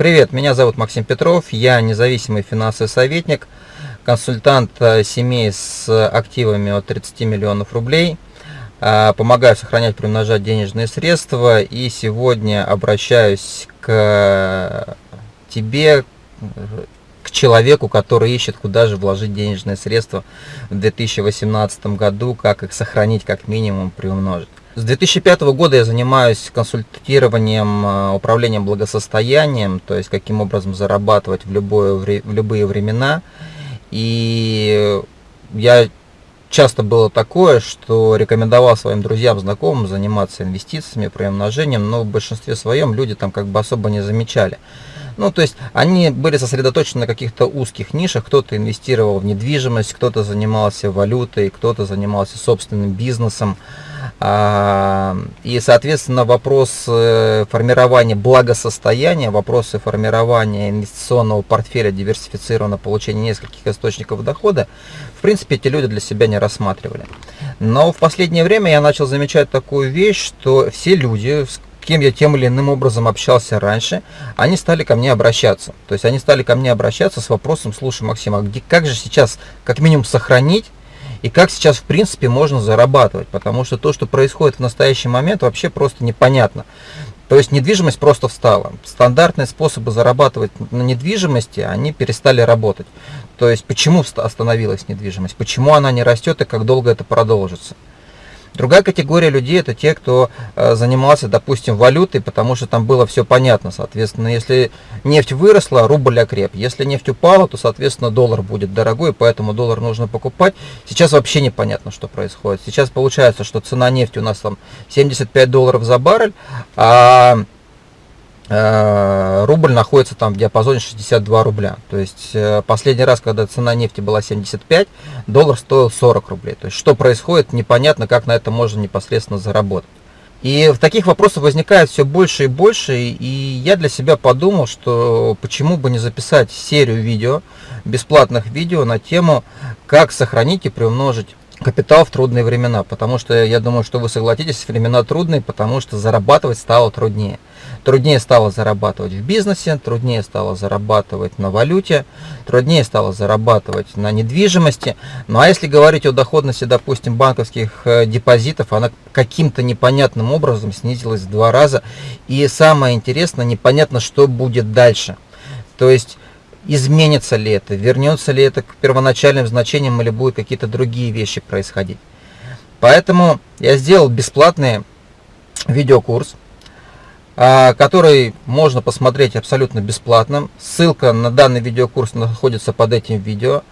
Привет, меня зовут Максим Петров, я независимый финансовый советник, консультант э, семей с активами от 30 миллионов рублей. Э, помогаю сохранять, приумножать денежные средства и сегодня обращаюсь к тебе, к человеку, который ищет, куда же вложить денежные средства в 2018 году, как их сохранить, как минимум приумножить. С 2005 года я занимаюсь консультированием, э, управлением благосостоянием, то есть каким образом зарабатывать в, любое, в любые времена. И я часто было такое, что рекомендовал своим друзьям, знакомым заниматься инвестициями, приумножением, но в большинстве своем люди там как бы особо не замечали. Ну, то есть они были сосредоточены на каких-то узких нишах, кто-то инвестировал в недвижимость, кто-то занимался валютой, кто-то занимался собственным бизнесом. А, и, соответственно, вопрос э, формирования благосостояния, вопросы формирования инвестиционного портфеля диверсифицированного получения нескольких источников дохода, в принципе, эти люди для себя не рассматривали. Но в последнее время я начал замечать такую вещь, что все люди, кем я тем или иным образом общался раньше, они стали ко мне обращаться. То есть они стали ко мне обращаться с вопросом, слушай, Максим, а где, как же сейчас как минимум сохранить и как сейчас в принципе можно зарабатывать, потому что то, что происходит в настоящий момент, вообще просто непонятно. То есть недвижимость просто встала. Стандартные способы зарабатывать на недвижимости, они перестали работать. То есть почему остановилась недвижимость, почему она не растет и как долго это продолжится. Другая категория людей это те, кто э, занимался, допустим, валютой, потому что там было все понятно. Соответственно, если нефть выросла, рубль окреп. Если нефть упала, то, соответственно, доллар будет дорогой, поэтому доллар нужно покупать. Сейчас вообще непонятно, что происходит. Сейчас получается, что цена нефти у нас там 75 долларов за баррель, а рубль находится там в диапазоне 62 рубля. То есть э, последний раз, когда цена нефти была 75, доллар стоил 40 рублей. То есть что происходит, непонятно, как на это можно непосредственно заработать. И в таких вопросах возникает все больше и больше, и я для себя подумал, что почему бы не записать серию видео, бесплатных видео на тему, как сохранить и приумножить капитал в трудные времена, потому что я думаю, что вы согласитесь, времена трудные, потому что зарабатывать стало труднее. Труднее стало зарабатывать в бизнесе, труднее стало зарабатывать на валюте, труднее стало зарабатывать на недвижимости. Ну а если говорить о доходности, допустим, банковских э, депозитов, она каким-то непонятным образом снизилась в два раза. И самое интересное, непонятно, что будет дальше. То есть изменится ли это, вернется ли это к первоначальным значениям или будут какие-то другие вещи происходить. Поэтому я сделал бесплатный видеокурс, а, который можно посмотреть абсолютно бесплатно. Ссылка на данный видеокурс находится под этим видео.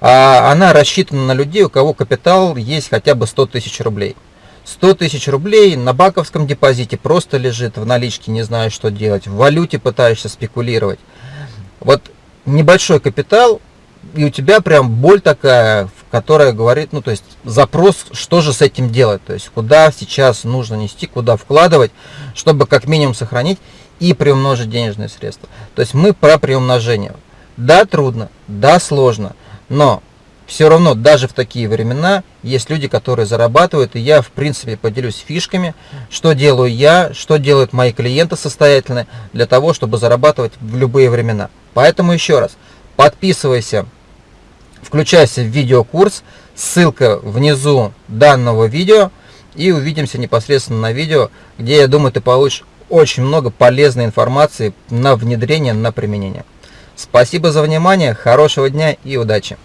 А, она рассчитана на людей, у кого капитал есть хотя бы 100 тысяч рублей. 100 тысяч рублей на банковском депозите просто лежит в наличке, не знаю, что делать. В валюте пытаешься спекулировать. Вот небольшой капитал, и у тебя прям боль такая, которая говорит, ну то есть запрос, что же с этим делать, то есть куда сейчас нужно нести, куда вкладывать, чтобы как минимум сохранить и приумножить денежные средства. То есть мы про приумножение. Да, трудно, да, сложно, но все равно даже в такие времена есть люди, которые зарабатывают, и я в принципе поделюсь фишками, что делаю я, что делают мои клиенты состоятельные для того, чтобы зарабатывать в любые времена. Поэтому еще раз, подписывайся, включайся в видеокурс, ссылка внизу данного видео, и увидимся непосредственно на видео, где, я думаю, ты получишь очень много полезной информации на внедрение, на применение. Спасибо за внимание, хорошего дня и удачи!